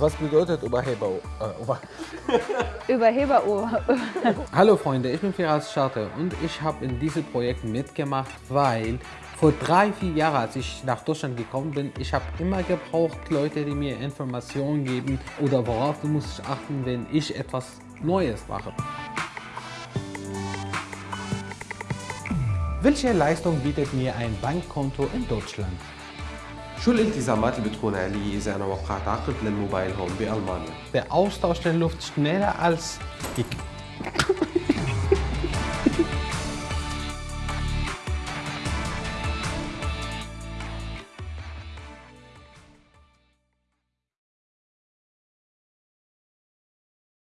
Was bedeutet Überheber? Äh, über Überheberuhr. Hallo Freunde, ich bin Firas Scharte und ich habe in diesem Projekt mitgemacht, weil vor drei, vier Jahren, als ich nach Deutschland gekommen bin, ich habe immer gebraucht, Leute, die mir Informationen geben oder worauf muss ich achten, wenn ich etwas Neues mache. Welche Leistung bietet mir ein Bankkonto in Deutschland? شو الالتزامات اللي بتكون علي إذا أنا وقعت عقد للموبايل هون بألمانيا؟ Der Austausch der Luft schneller als die